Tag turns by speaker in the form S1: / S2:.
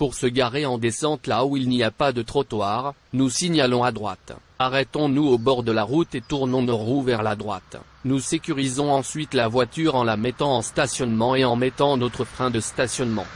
S1: Pour se garer en descente là où il n'y a pas de trottoir, nous signalons à droite. Arrêtons-nous au bord de la route et tournons nos roues vers la droite. Nous sécurisons ensuite la voiture en la mettant en stationnement et en mettant notre frein de stationnement.